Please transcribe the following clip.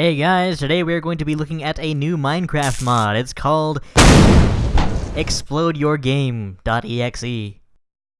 Hey guys, today we're going to be looking at a new Minecraft mod. It's called ExplodeYourGame.exe.